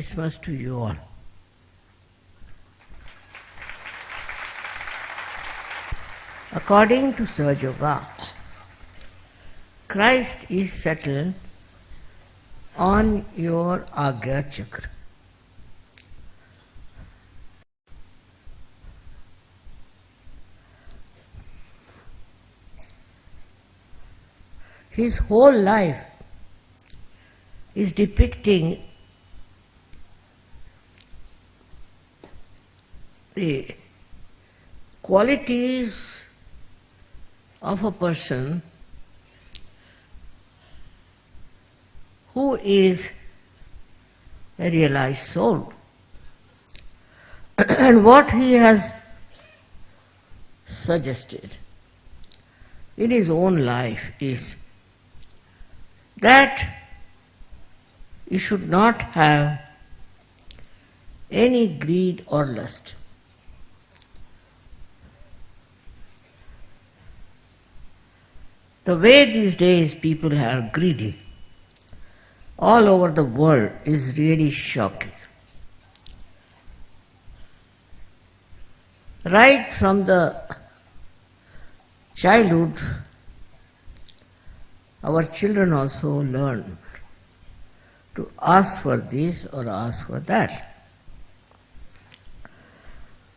Christmas to you all. According to Sahaja Yoga, Christ is settled on your Agya Chakra. His whole life is depicting the qualities of a person who is a realized soul. and what he has suggested in his own life is that you should not have any greed or lust. The way these days people are greedy all over the world is really shocking. Right from the childhood, our children also learn to ask for this or ask for that.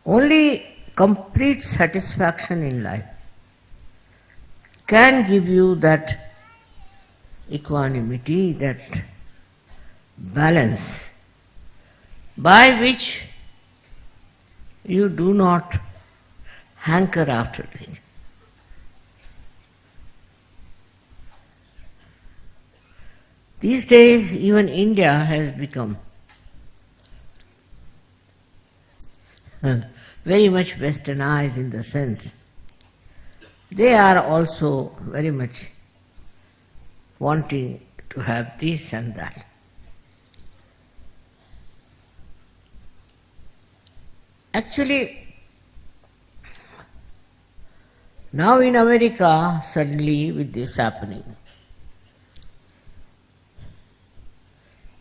Only complete satisfaction in life can give you that equanimity, that balance, by which you do not hanker after things. These days, even India has become very much westernized in the sense they are also very much wanting to have this and that. Actually, now in America, suddenly with this happening,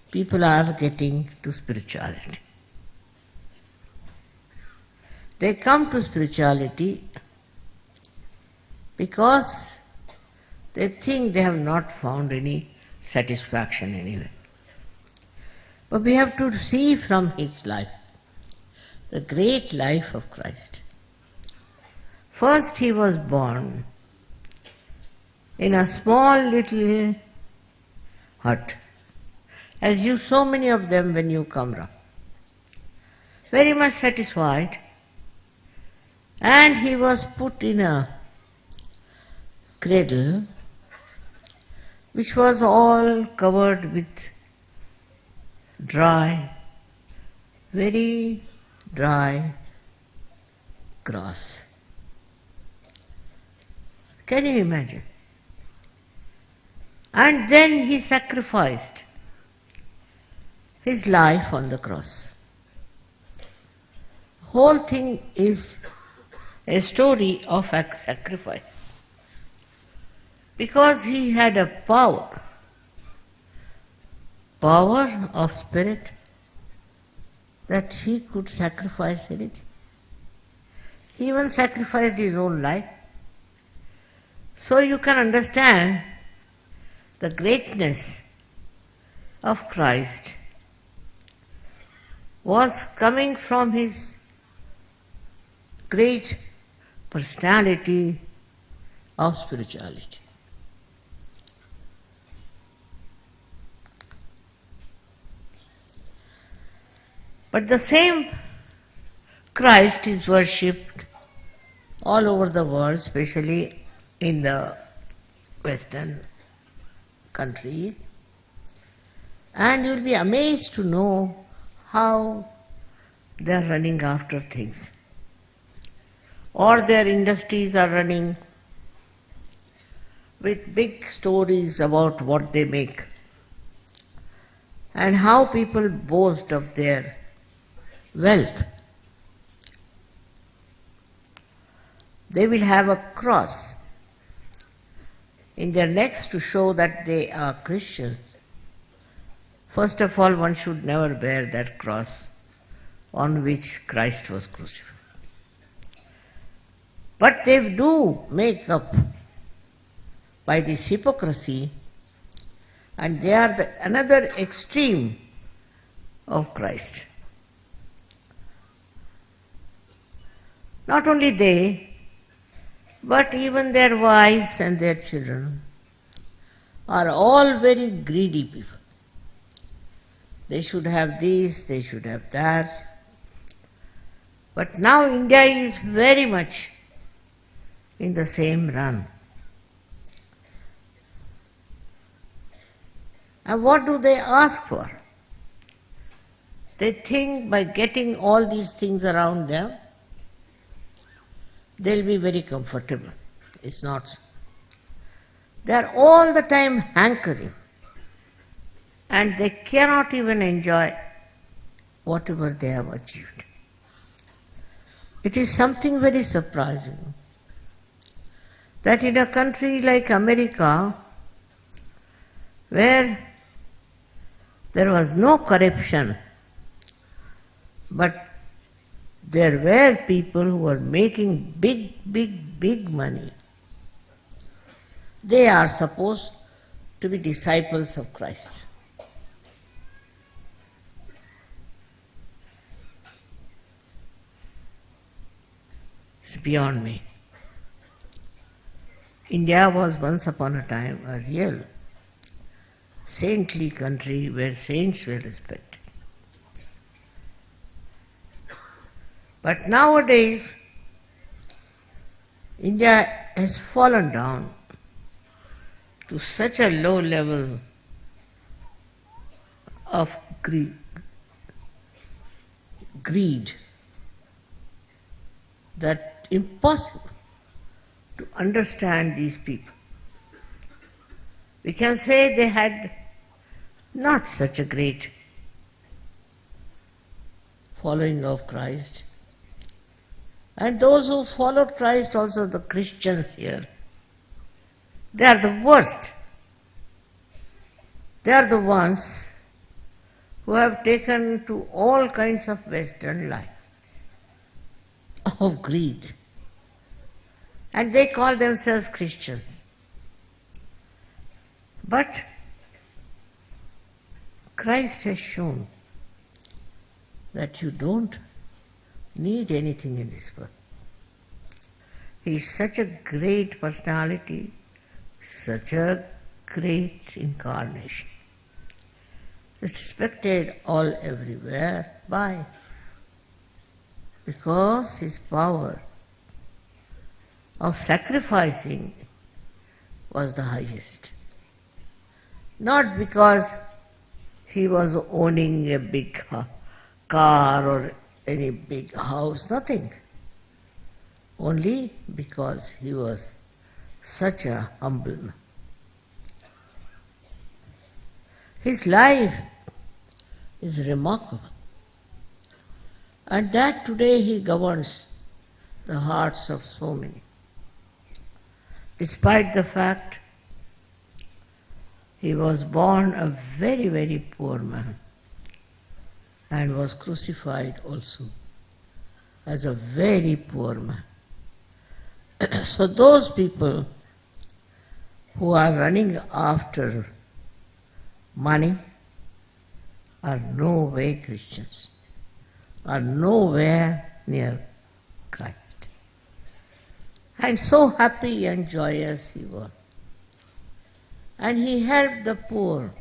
people are getting to spirituality. They come to spirituality because they think they have not found any satisfaction anywhere. But we have to see from his life, the great life of Christ. First, he was born in a small little hut, as you so many of them when you come round. Very much satisfied, and he was put in a cradle which was all covered with dry, very dry grass. Can you imagine? And then he sacrificed his life on the cross. Whole thing is a story of sacrifice because he had a power, power of spirit, that he could sacrifice anything. He even sacrificed his own life. So you can understand the greatness of Christ was coming from his great personality of spirituality. But the same Christ is worshipped all over the world, especially in the Western countries. And you'll be amazed to know how they are running after things. Or their industries are running with big stories about what they make and how people boast of their wealth. They will have a cross in their necks to show that they are Christians. First of all, one should never bear that cross on which Christ was crucified. But they do make up by this hypocrisy, and they are the, another extreme of Christ. Not only they, but even their wives and their children are all very greedy people. They should have this, they should have that. But now India is very much in the same run. And what do they ask for? They think by getting all these things around them, they'll be very comfortable. It's not. They are all the time hankering and they cannot even enjoy whatever they have achieved. It is something very surprising that in a country like America, where there was no corruption, but there were people who were making big, big, big money. They are supposed to be disciples of Christ. It's beyond me. India was once upon a time a real saintly country where saints were respected. But nowadays, India has fallen down to such a low level of greed, greed that impossible to understand these people. We can say they had not such a great following of Christ. And those who follow Christ, also the Christians here, they are the worst. They are the ones who have taken to all kinds of Western life, of greed. And they call themselves Christians. But Christ has shown that you don't need anything in this world. He is such a great personality, such a great incarnation. Respected all everywhere. Why? Because his power of sacrificing was the highest. Not because he was owning a big car or any big house, nothing. Only because he was such a humble man. His life is remarkable. And that today he governs the hearts of so many. Despite the fact he was born a very, very poor man and was crucified also as a very poor man. so those people who are running after money are no way Christians, are nowhere near Christ. And so happy and joyous he was. And he helped the poor.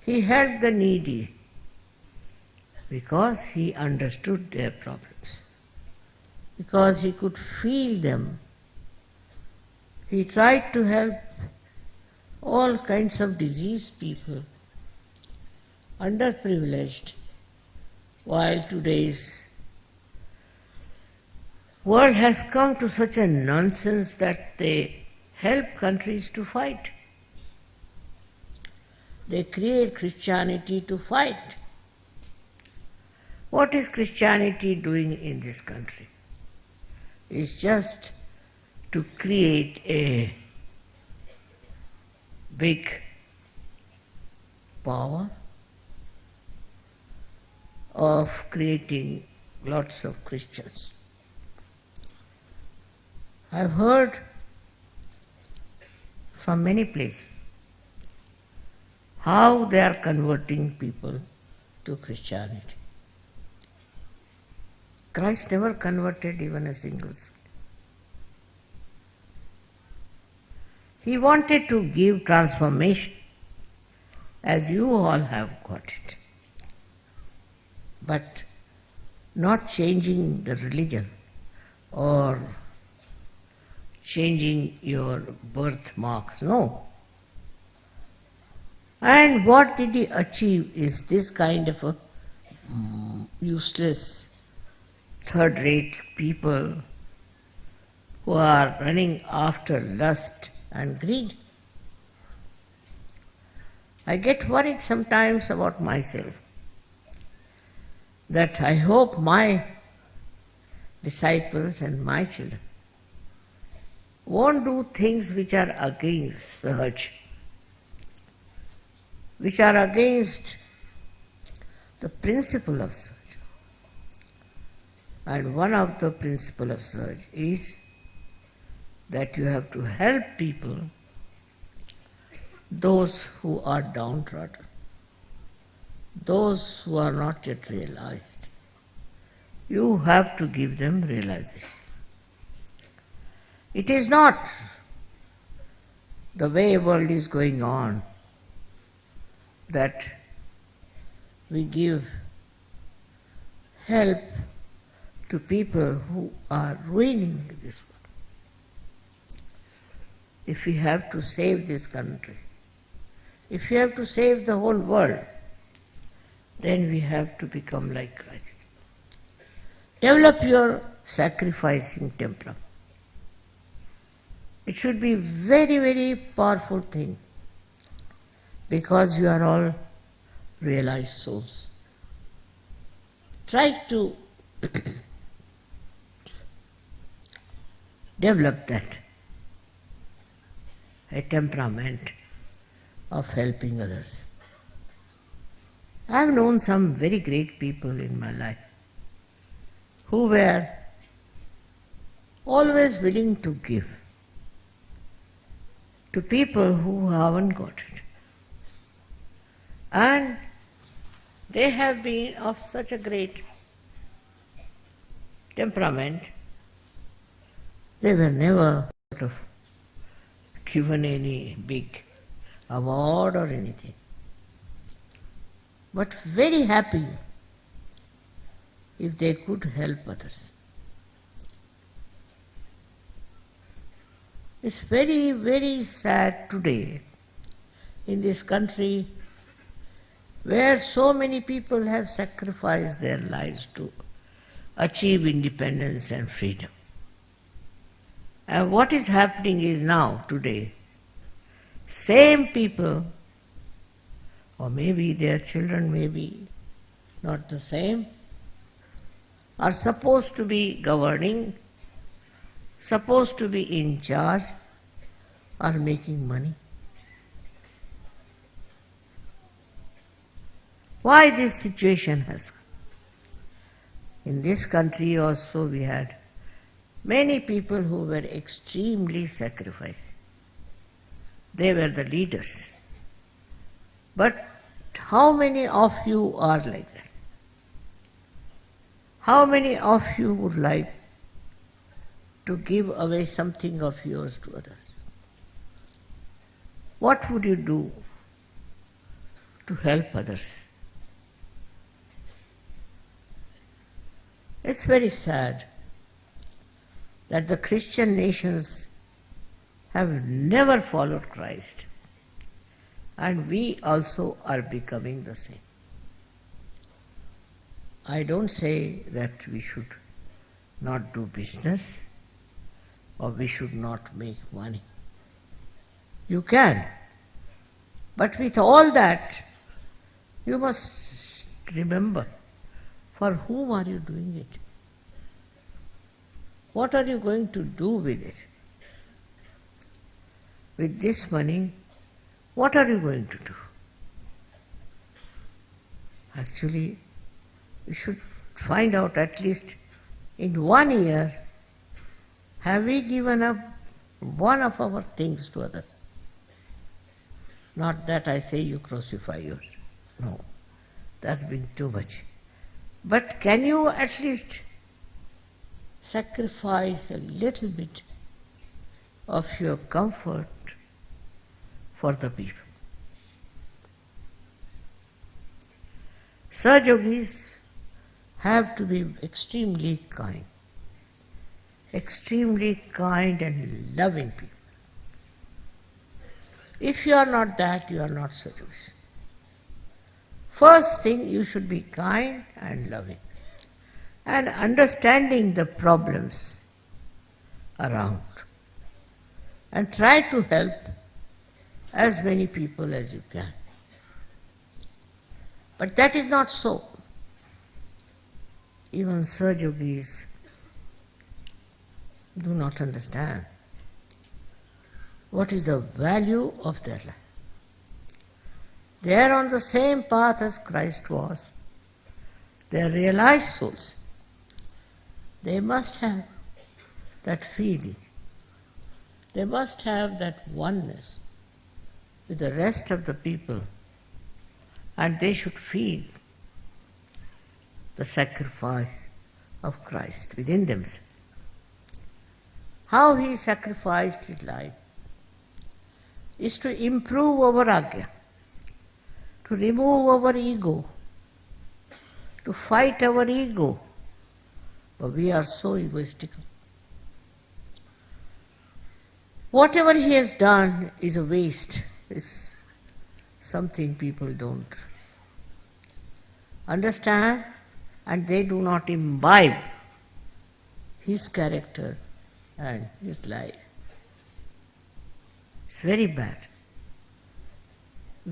He helped the needy because he understood their problems, because he could feel them. He tried to help all kinds of diseased people, underprivileged, while today's world has come to such a nonsense that they help countries to fight. They create Christianity to fight. What is Christianity doing in this country? It's just to create a big power of creating lots of Christians. I've heard from many places how they are converting people to Christianity. Christ never converted even a single soul. He wanted to give transformation as you all have got it. But not changing the religion or changing your birthmarks. No. And what did he achieve is this kind of a mm, useless, third rate people who are running after lust and greed. I get worried sometimes about myself that I hope my disciples and my children won't do things which are against Sahaj, which are against the principle of. And one of the principle of Sahaj is that you have to help people, those who are downtrodden, those who are not yet realized. You have to give them realization. It is not the way world is going on that we give help to people who are ruining this world. If we have to save this country, if we have to save the whole world, then we have to become like Christ. Develop your sacrificing temperament. It should be very, very powerful thing because you are all realized souls. Try to develop that, a temperament of helping others. I have known some very great people in my life who were always willing to give to people who haven't got it. And they have been of such a great temperament, they were never sort of given any big award or anything. But very happy if they could help others. It's very, very sad today in this country where so many people have sacrificed their lives to achieve independence and freedom. And what is happening is now, today, same people, or maybe their children may be not the same, are supposed to be governing supposed to be in charge are making money. Why this situation has come? In this country also we had many people who were extremely sacrificing. They were the leaders. But how many of you are like that? How many of you would like to give away something of yours to others. What would you do to help others? It's very sad that the Christian nations have never followed Christ, and we also are becoming the same. I don't say that we should not do business or we should not make money. You can. But with all that, you must remember for whom are you doing it? What are you going to do with it? With this money, what are you going to do? Actually, we should find out at least in one year have we given up one of our things to others? Not that I say you crucify yourself. No, that's been too much. But can you at least sacrifice a little bit of your comfort for the people? Yogis have to be extremely kind, extremely kind and loving people. If you are not that, you are not Yogis. First thing, you should be kind and loving and understanding the problems around and try to help as many people as you can. But that is not so. Even Yogis do not understand what is the value of their life. They are on the same path as Christ was. They are realized souls. They must have that feeling. They must have that oneness with the rest of the people and they should feel the sacrifice of Christ within themselves. How he sacrificed his life is to improve our agya, to remove our ego, to fight our ego. But we are so egoistical. Whatever he has done is a waste. is something people don't understand and they do not imbibe his character and his life. It's very bad.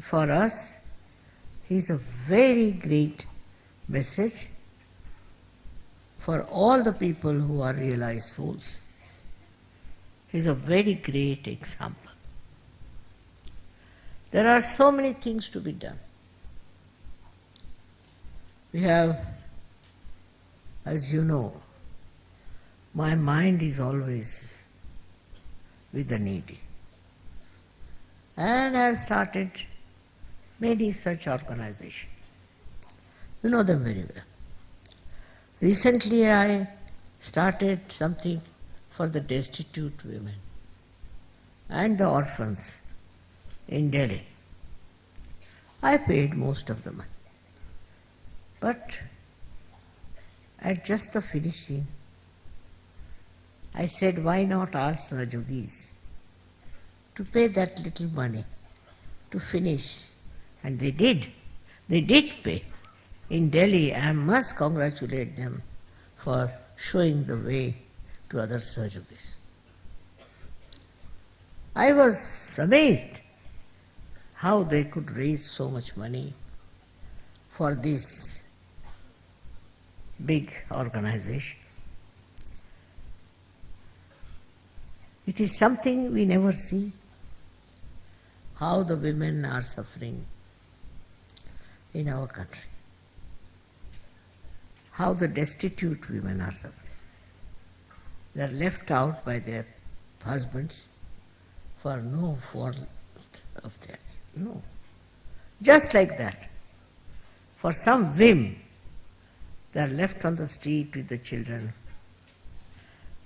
For us, he is a very great message for all the people who are realized souls. He is a very great example. There are so many things to be done. We have, as you know, my mind is always with the needy. And I have started many such organizations. You know them very well. Recently I started something for the destitute women and the orphans in Delhi. I paid most of the money. But at just the finishing, I said, why not ask Sahajogis to pay that little money to finish? And they did. They did pay. In Delhi, I must congratulate them for showing the way to other Sahajogis. I was amazed how they could raise so much money for this big organization. It is something we never see, how the women are suffering in our country, how the destitute women are suffering. They are left out by their husbands for no fault of theirs. No. Just like that. For some whim, they are left on the street with the children.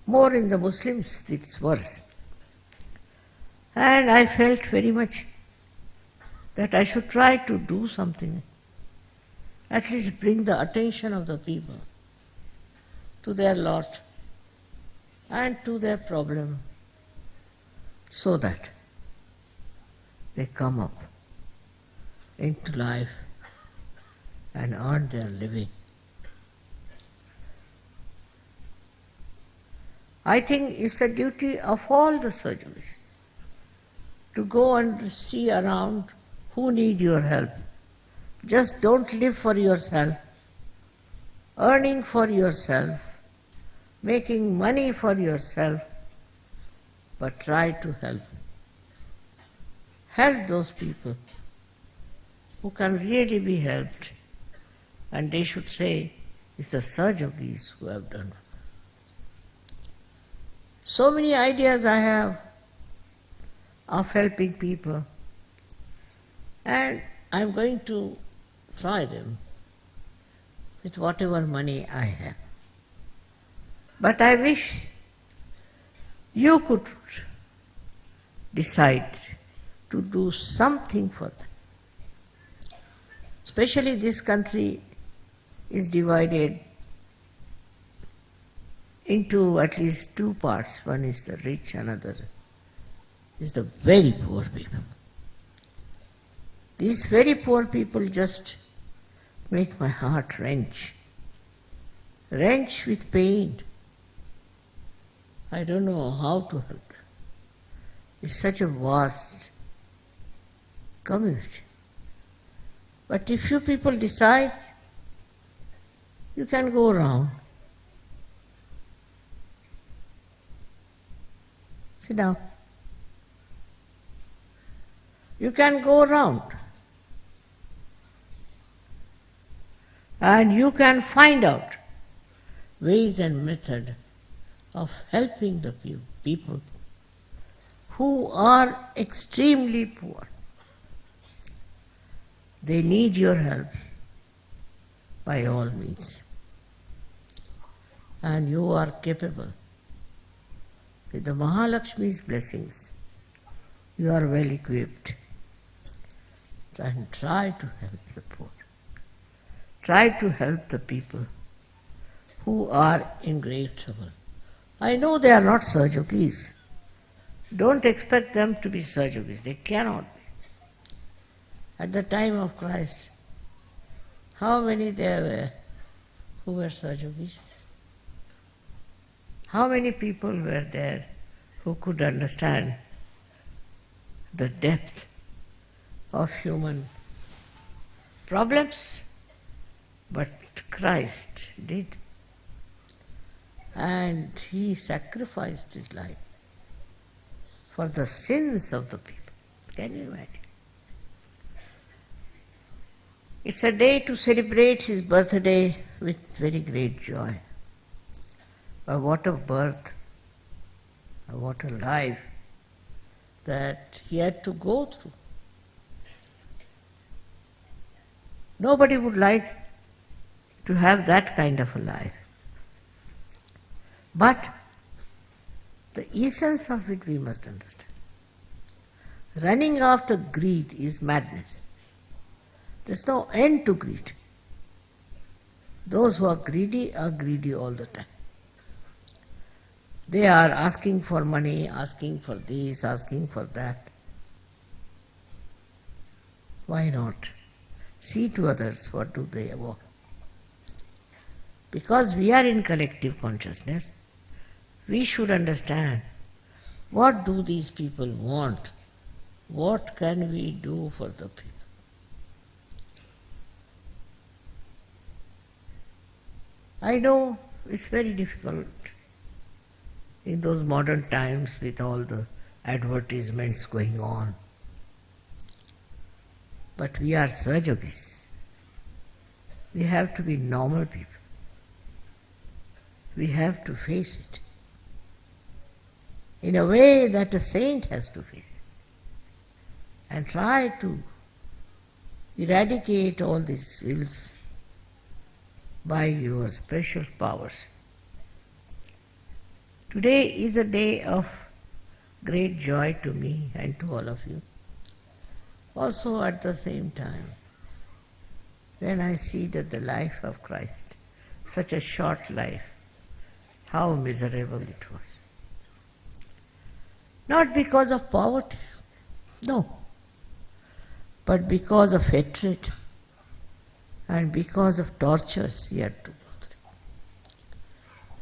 More in the Muslims, it's worse. And I felt very much that I should try to do something, at least bring the attention of the people to their lot and to their problem, so that they come up into life and earn their living. I think it's the duty of all the surgeons to go and see around who need your help. Just don't live for yourself, earning for yourself, making money for yourself, but try to help. Help those people who can really be helped. And they should say, it's the Sahajogis who have done. So many ideas I have of helping people. And I'm going to try them with whatever money I have. But I wish you could decide to do something for them. Especially this country is divided into at least two parts. One is the rich, another is the very poor people. These very poor people just make my heart wrench. Wrench with pain. I don't know how to help. It's such a vast community. But if you people decide, you can go around. Sit down. You can go around. And you can find out ways and method of helping the people who are extremely poor. They need your help by all means. And you are capable. With the Mahalakshmi's blessings, you are well equipped. And try to help the poor. Try to help the people who are in great trouble. I know they are not Sahajogis. Don't expect them to be Sahajogis. They cannot be. At the time of Christ, how many there were who were Sahajogis? How many people were there who could understand the depth of human problems? But Christ did and he sacrificed his life for the sins of the people. Can you imagine? It's a day to celebrate his birthday with very great joy. But what a birth, what a life that he had to go through. Nobody would like to have that kind of a life. But the essence of it we must understand. Running after greed is madness. There's no end to greed. Those who are greedy are greedy all the time. They are asking for money, asking for this, asking for that. Why not? See to others what do they want. Because we are in collective consciousness, we should understand what do these people want? What can we do for the people? I know it's very difficult in those modern times with all the advertisements going on. But we are Sahajogis. We have to be normal people. We have to face it in a way that a saint has to face it, and try to eradicate all these ills by your special powers. Today is a day of great joy to me and to all of you. Also, at the same time, when I see that the life of Christ, such a short life, how miserable it was. Not because of poverty, no, but because of hatred and because of tortures he had to go through.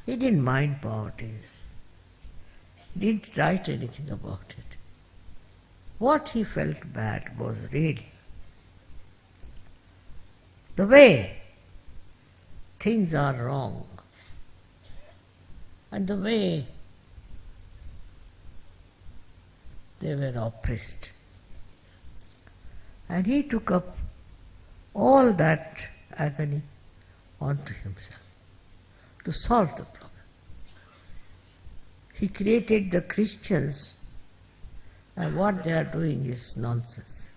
He didn't mind poverty, didn't write anything about it. What he felt bad was really the way things are wrong and the way they were oppressed. And he took up all that agony onto himself to solve the problem. He created the Christians, and what they are doing is nonsense,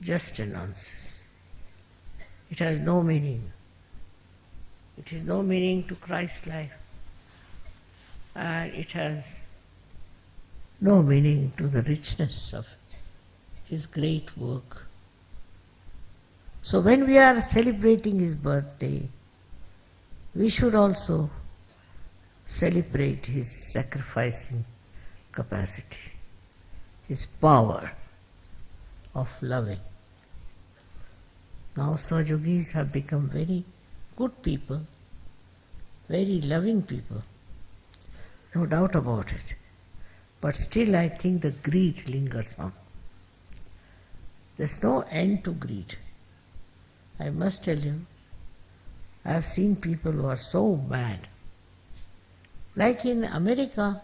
just a nonsense. It has no meaning. It is no meaning to Christ's life, and it has no meaning to the richness of his great work. So when we are celebrating his birthday, we should also celebrate his sacrificing capacity, his power of loving. Now Sahajogis have become very good people, very loving people, no doubt about it. But still I think the greed lingers on. There's no end to greed. I must tell you, I have seen people who are so mad. Like in America,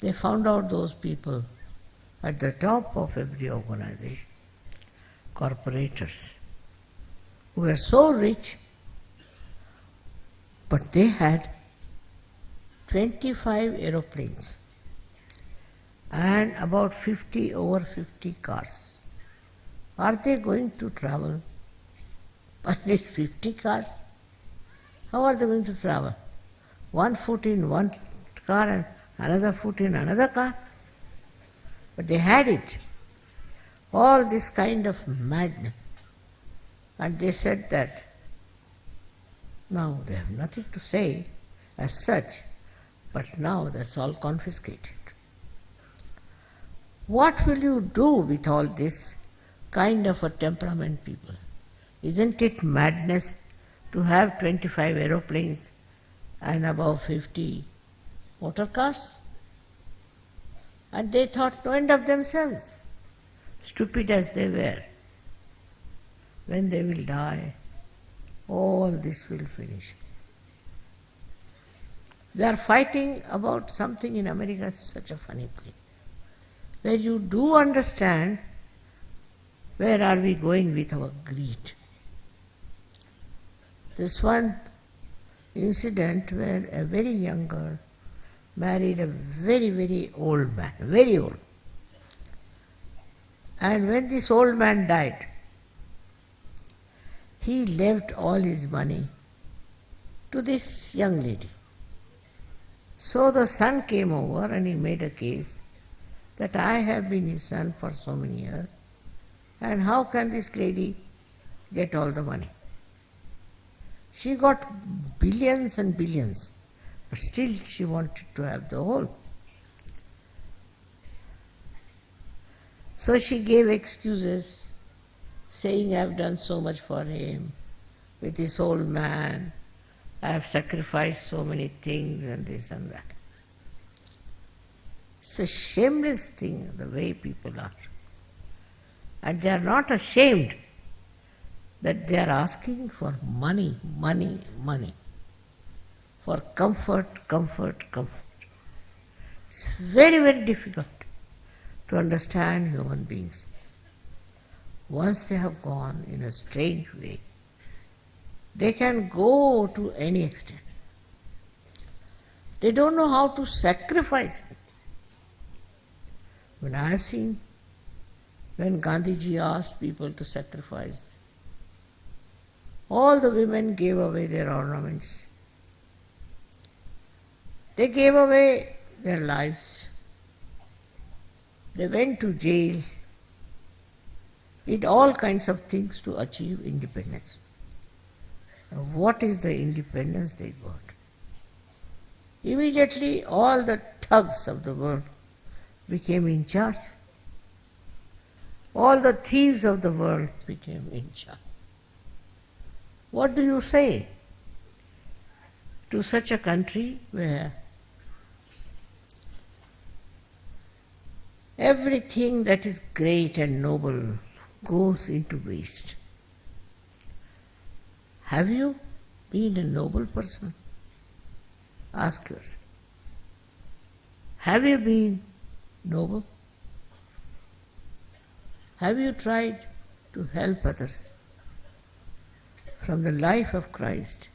they found out those people at the top of every organization, corporators, who were so rich, but they had 25 aeroplanes and about 50 over 50 cars. Are they going to travel by these 50 cars? How are they going to travel? One foot in one car and another foot in another car? But they had it. All this kind of madness. And they said that now they have nothing to say as such, but now that's all confiscated. What will you do with all this kind of a temperament people. Isn't it madness to have 25 aeroplanes and above 50 motor cars? And they thought no end of themselves, stupid as they were. When they will die, all this will finish. They are fighting about something in America, such a funny place, where you do understand where are we going with our greed? This one incident where a very young girl married a very, very old man, very old. And when this old man died, he left all his money to this young lady. So the son came over and he made a case that I have been his son for so many years and how can this lady get all the money? She got billions and billions, but still she wanted to have the whole. So she gave excuses, saying, I have done so much for him with this old man, I have sacrificed so many things and this and that. It's a shameless thing, the way people are. And they are not ashamed that they are asking for money, money, money. For comfort, comfort, comfort. It's very, very difficult to understand human beings. Once they have gone in a strange way, they can go to any extent. They don't know how to sacrifice it. When I have seen when Gandhiji asked people to sacrifice. All the women gave away their ornaments. They gave away their lives. They went to jail, did all kinds of things to achieve independence. What is the independence they got? Immediately, all the thugs of the world became in charge all the thieves of the world became in charge. What do you say to such a country where everything that is great and noble goes into waste? Have you been a noble person? Ask yourself. Have you been noble? Have you tried to help others? from the life of Christ,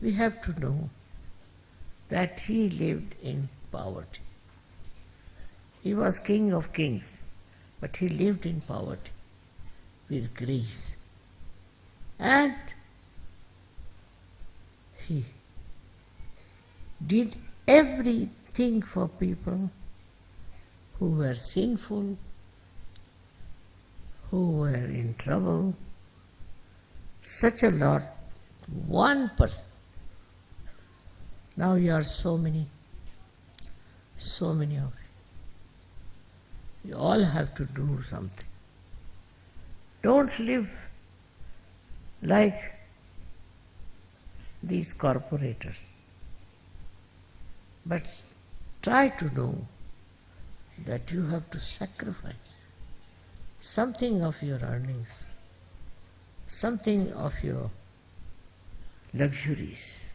we have to know that he lived in poverty. He was king of kings, but he lived in poverty with grace. And he did everything for people who were sinful, who were in trouble. Such a lot, one person. Now you are so many, so many of you. You all have to do something. Don't live like these corporators. But try to know that you have to sacrifice something of your earnings, something of your luxuries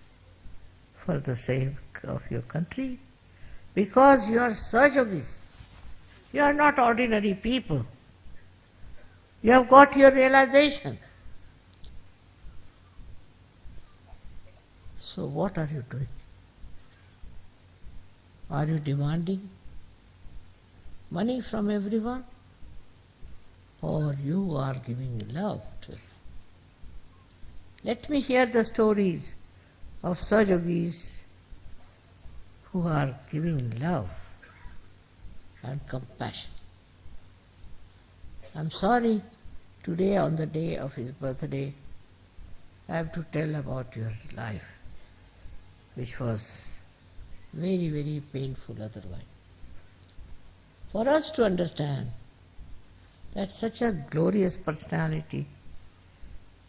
for the sake of your country because you are Sahaja Yogis. You are not ordinary people. You have got your realization. So what are you doing? Are you demanding money from everyone? Or you are giving love to? Let me hear the stories of Sahaja Yogis who are giving love and compassion. I'm sorry, today on the day of his birthday, I have to tell about your life, which was very, very painful otherwise. For us to understand that such a glorious personality,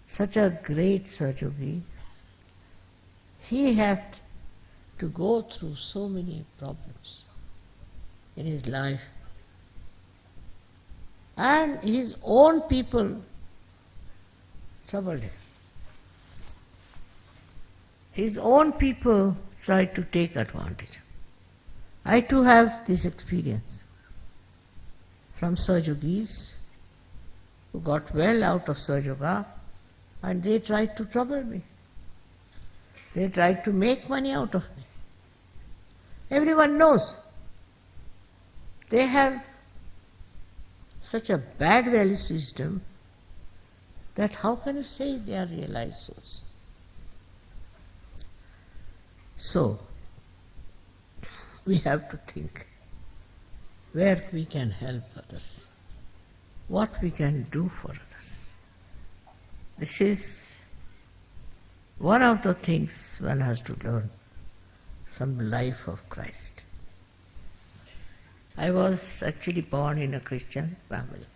such a great Sahaja Yogi, he had to go through so many problems in his life. And his own people troubled him. His own people tried to take advantage. I too have this experience from Sahaja Yogis who got well out of Sahaja Yoga and they tried to trouble me. They tried to make money out of me. Everyone knows. They have such a bad value system that how can you say they are realized souls? So, we have to think where we can help others, what we can do for others. This is one of the things one has to learn from the life of Christ. I was actually born in a Christian family.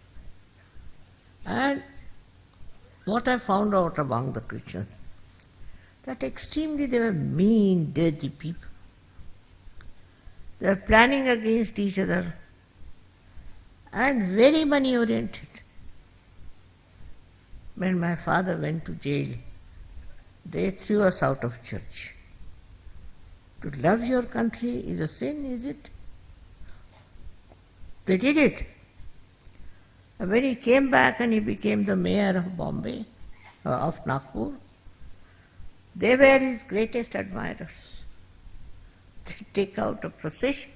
And what I found out among the Christians that extremely they were mean, dirty people. They were planning against each other and very money oriented. When my father went to jail, they threw us out of church. To love your country is a sin, is it? They did it. And when he came back and he became the mayor of Bombay, uh, of Nagpur, they were his greatest admirers. They take out a procession.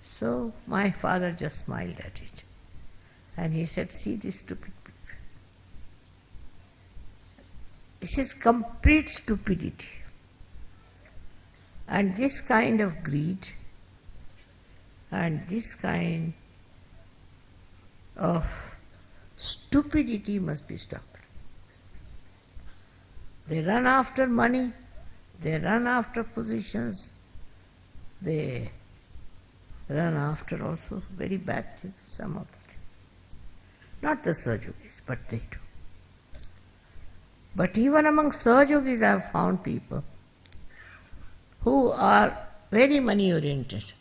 So my father just smiled at it. And he said, see these stupid people. This is complete stupidity. And this kind of greed and this kind of stupidity must be stopped. They run after money, they run after positions, they run after also very bad things, some of the things. Not the Sahaja Yogis, but they do. But even among Sahaja Yogis I have found people who are very money oriented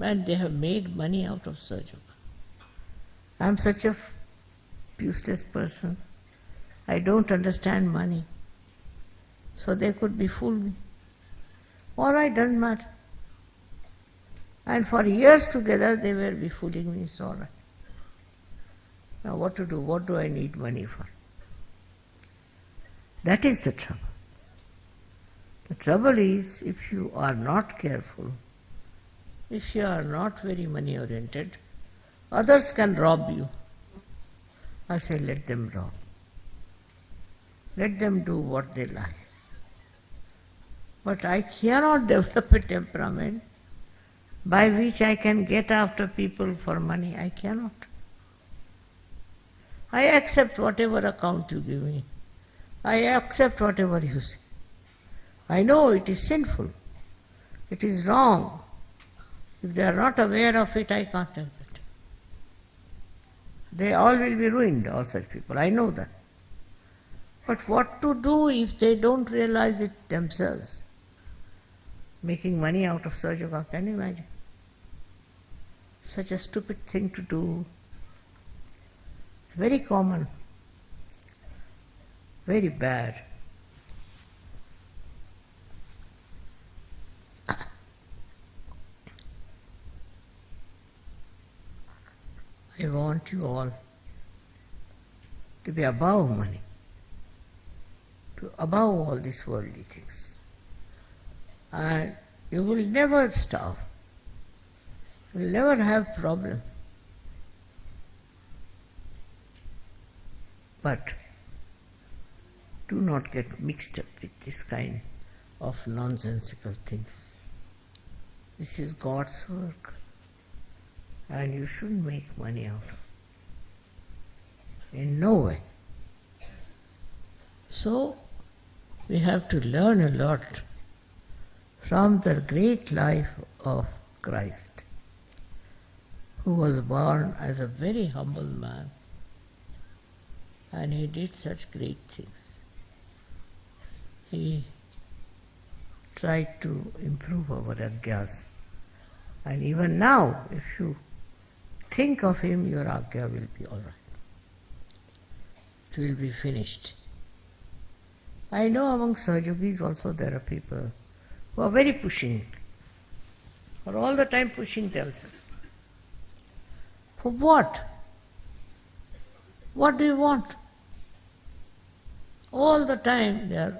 and they have made money out of Sahaja Yoga. I am such a useless person. I don't understand money. So they could be fool me. All right, doesn't matter. And for years together they were be fooling me, it's all right. Now, what to do? What do I need money for? That is the trouble. The trouble is, if you are not careful, if you are not very money oriented, others can rob you. I say, let them rob. Let them do what they like. But I cannot develop a temperament by which I can get after people for money. I cannot. I accept whatever account you give me. I accept whatever you say. I know it is sinful. It is wrong. If they are not aware of it, I can't help it. They all will be ruined, all such people. I know that. But what to do if they don't realize it themselves? Making money out of Sahaja can you imagine? Such a stupid thing to do. It's very common, very bad. I want you all to be above money, above all these worldly things. And you will never starve. You will never have problem. But do not get mixed up with this kind of nonsensical things. This is God's work and you shouldn't make money out of it. In no way. So, we have to learn a lot from the great life of Christ, who was born as a very humble man and he did such great things. He tried to improve our agyas. And even now, if you think of him, your agya will be all right. It will be finished. I know among Sahaja Yogis also there are people who are very pushing, or all the time pushing themselves. For what? What do you want? All the time they are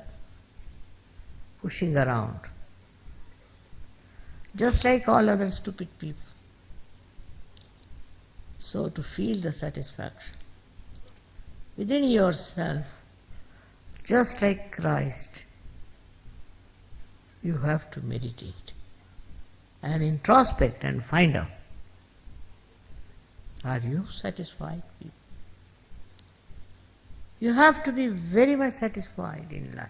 pushing around, just like all other stupid people. So, to feel the satisfaction within yourself, just like Christ, you have to meditate and introspect and find out are you satisfied? You have to be very much satisfied in life.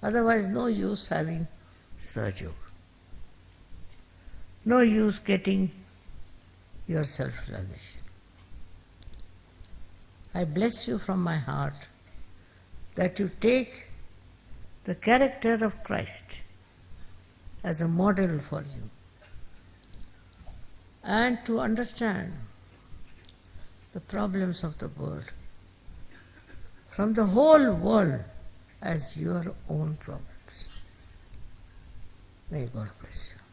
Otherwise, no use having Sahaja. No use getting your self realization. I bless you from my heart that you take the character of Christ as a model for you and to understand the problems of the world from the whole world as your own problems. May God bless you.